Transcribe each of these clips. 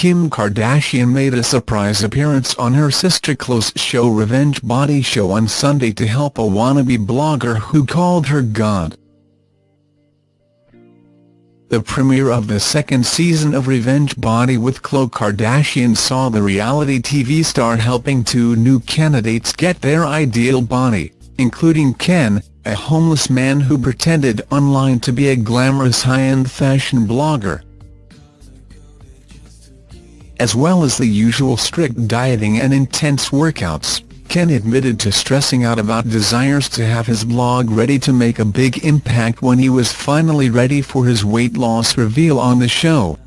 Kim Kardashian made a surprise appearance on her sister Khloe's show Revenge Body Show on Sunday to help a wannabe blogger who called her God. The premiere of the second season of Revenge Body with Khloe Kardashian saw the reality TV star helping two new candidates get their ideal body, including Ken, a homeless man who pretended online to be a glamorous high-end fashion blogger. As well as the usual strict dieting and intense workouts. Ken admitted to stressing out about desires to have his blog ready to make a big impact when he was finally ready for his weight loss reveal on the show.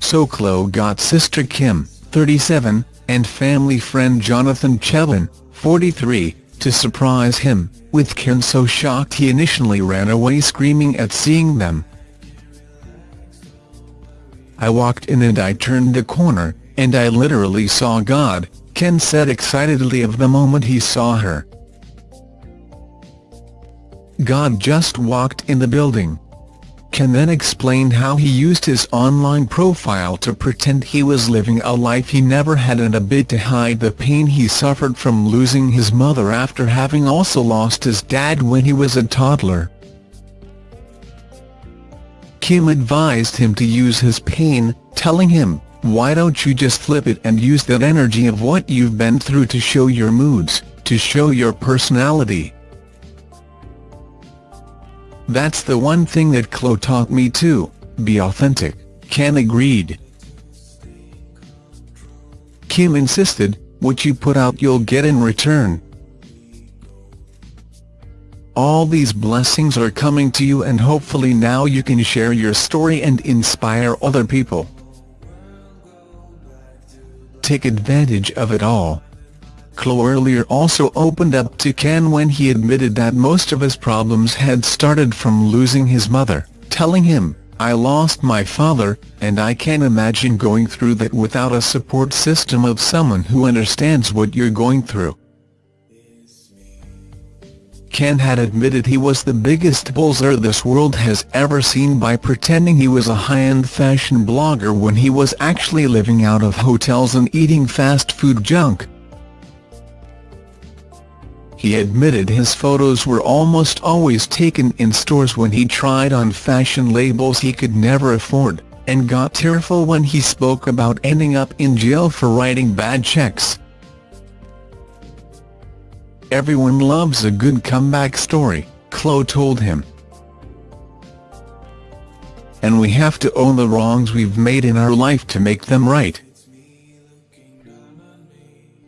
So Khloe got sister Kim, 37, and family friend Jonathan Cheban, 43, to surprise him, with Ken so shocked he initially ran away screaming at seeing them. I walked in and I turned the corner, and I literally saw God, Ken said excitedly of the moment he saw her. God just walked in the building. Ken then explained how he used his online profile to pretend he was living a life he never had and a bit to hide the pain he suffered from losing his mother after having also lost his dad when he was a toddler. Kim advised him to use his pain, telling him, why don't you just flip it and use that energy of what you've been through to show your moods, to show your personality. That's the one thing that Khloe taught me too, be authentic, Ken agreed. Kim insisted, what you put out you'll get in return. All these blessings are coming to you and hopefully now you can share your story and inspire other people take advantage of it all. Khloe earlier also opened up to Ken when he admitted that most of his problems had started from losing his mother, telling him, I lost my father, and I can't imagine going through that without a support system of someone who understands what you're going through. Ken had admitted he was the biggest bullseye this world has ever seen by pretending he was a high-end fashion blogger when he was actually living out of hotels and eating fast food junk. He admitted his photos were almost always taken in stores when he tried on fashion labels he could never afford, and got tearful when he spoke about ending up in jail for writing bad checks. Everyone loves a good comeback story, Khloe told him. And we have to own the wrongs we've made in our life to make them right.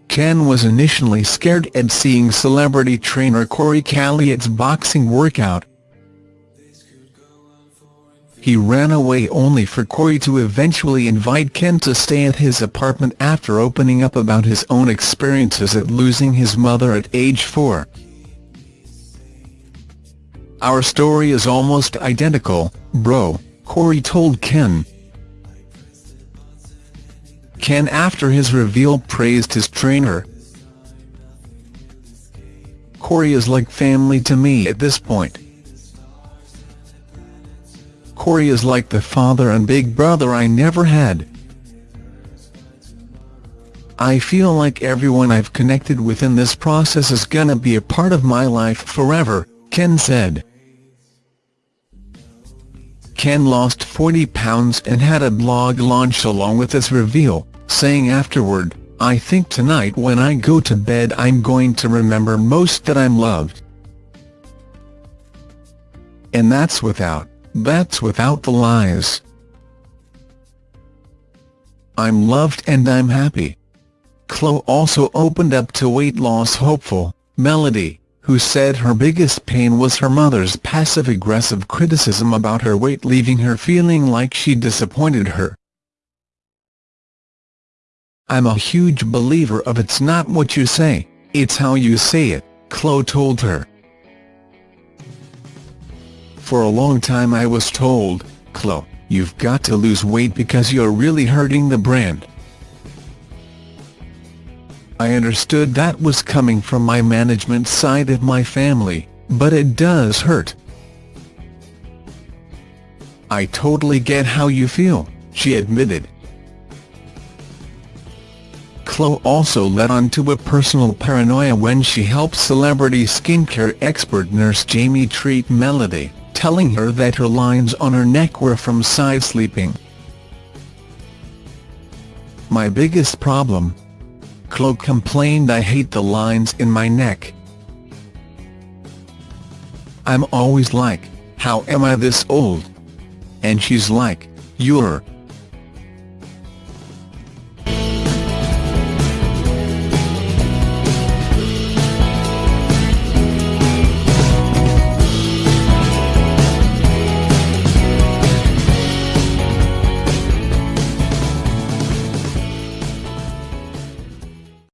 Ken was initially scared at seeing celebrity trainer Corey Calliet's boxing workout, he ran away only for Corey to eventually invite Ken to stay at his apartment after opening up about his own experiences at losing his mother at age four. Our story is almost identical, bro, Corey told Ken. Ken after his reveal praised his trainer. Corey is like family to me at this point. Corey is like the father and big brother I never had. I feel like everyone I've connected with in this process is gonna be a part of my life forever, Ken said. Ken lost 40 pounds and had a blog launch along with this reveal, saying afterward, I think tonight when I go to bed I'm going to remember most that I'm loved. And that's without that's without the lies. I'm loved and I'm happy. Khloe also opened up to weight loss hopeful, Melody, who said her biggest pain was her mother's passive-aggressive criticism about her weight leaving her feeling like she disappointed her. I'm a huge believer of it's not what you say, it's how you say it, Khloe told her. For a long time I was told, Khloe, you've got to lose weight because you're really hurting the brand. I understood that was coming from my management side of my family, but it does hurt. I totally get how you feel, she admitted. Khloe also led on to a personal paranoia when she helped celebrity skincare expert nurse Jamie treat Melody, telling her that her lines on her neck were from side sleeping. My biggest problem? Khloe complained I hate the lines in my neck. I'm always like, how am I this old? And she's like, you're